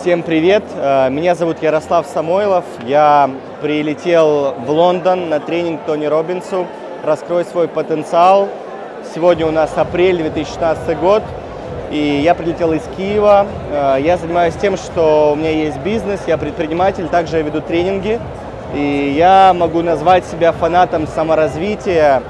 Всем привет! Э, Меня зовут Ярослав Самойлов. Я прилетел в Лондон на тренинг Тони Робинсу «Раскрой свой потенциал». Сегодня у нас апрель 2016 год, и я прилетел из Киева. Э, Я занимаюсь тем, что у меня есть бизнес, я предприниматель, также я веду тренинги. И я могу назвать себя фанатом саморазвития.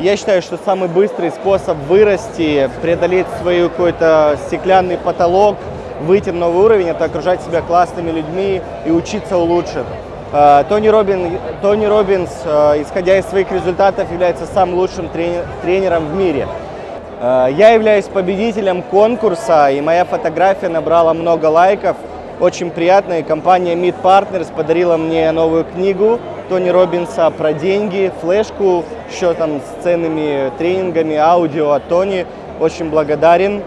Я считаю, что самый быстрый способ вырасти, преодолеть свой какой-то стеклянный потолок, выйти на новый уровень, это окружать себя классными людьми и учиться у лучших. Э, Тони, Робин, Тони Робинс, э, исходя из своих результатов, является самым лучшим тренером в мире. Э, Я являюсь победителем конкурса, и моя фотография набрала много лайков. Очень приятно, и компания Meet Partners подарила мне новую книгу Тони Робинса про деньги, флешку, еще там с ценными тренингами, аудио от Тони. Очень благодарен.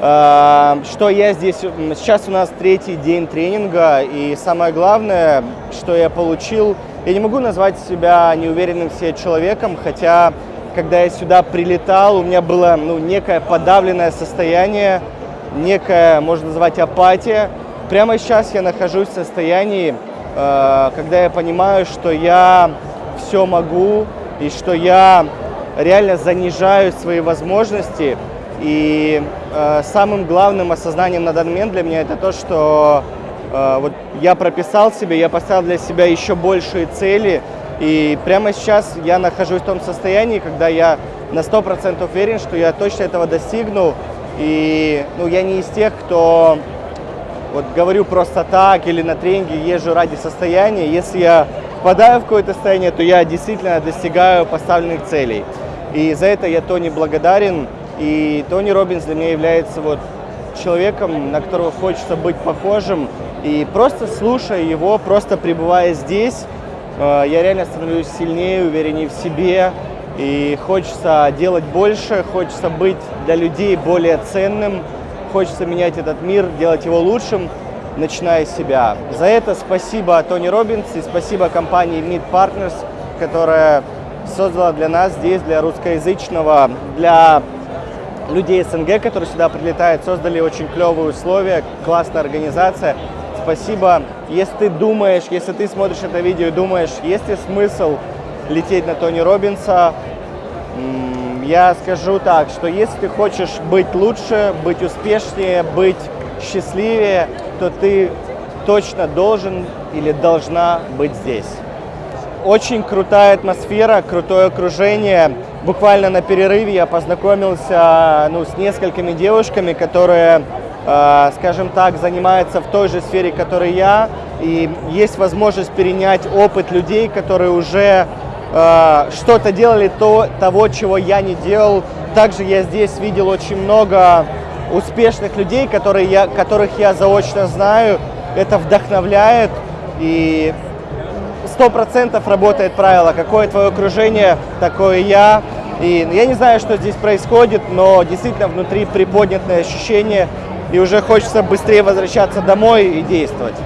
Э, Что я здесь... Сейчас у нас третий день тренинга, и самое главное, что я получил... Я не могу назвать себя неуверенным в себе человеком, хотя, когда я сюда прилетал, у меня было ну, некое подавленное состояние, некая, можно назвать, апатия. Прямо сейчас я нахожусь в состоянии, э, когда я понимаю, что я все могу, и что я реально занижаю свои возможности. И э, самым главным осознанием на данный момент для меня это то, что э, вот я прописал себе, я поставил для себя еще большие цели. И прямо сейчас я нахожусь в том состоянии, когда я на 100% уверен, что я точно этого достигну. И ну, я не из тех, кто вот говорю просто так или на тренинге езжу ради состояния. Если я впадаю в какое-то состояние, то я действительно достигаю поставленных целей. И за это я Тони благодарен. И Тони Робинс для меня является вот человеком, на которого хочется быть похожим. И просто слушая его, просто пребывая здесь, э, я реально становлюсь сильнее, увереннее в себе. И хочется делать больше, хочется быть для людей более ценным, хочется менять этот мир, делать его лучшим, начиная с себя. За это спасибо Тони Робинс и спасибо компании Meet Partners, которая создала для нас здесь, для русскоязычного, для людей СНГ, которые сюда прилетают, создали очень клевые условия, классная организация. Спасибо. Если ты думаешь, если ты смотришь это видео и думаешь, есть ли смысл лететь на Тони Робинса, я скажу так, что если ты хочешь быть лучше, быть успешнее, быть счастливее, то ты точно должен или должна быть здесь. Очень крутая атмосфера, крутое окружение. Буквально на перерыве я познакомился ну, с несколькими девушками, которые, э, скажем так, занимаются в той же сфере, которой я. И есть возможность перенять опыт людей, которые уже э, что-то делали то, того, чего я не делал. Также я здесь видел очень много успешных людей, которые я, которых я заочно знаю. Это вдохновляет и сто процентов работает правило, какое твое окружение, такое я. И я не знаю, что здесь происходит, но действительно внутри приподнятое ощущение, и уже хочется быстрее возвращаться домой и действовать.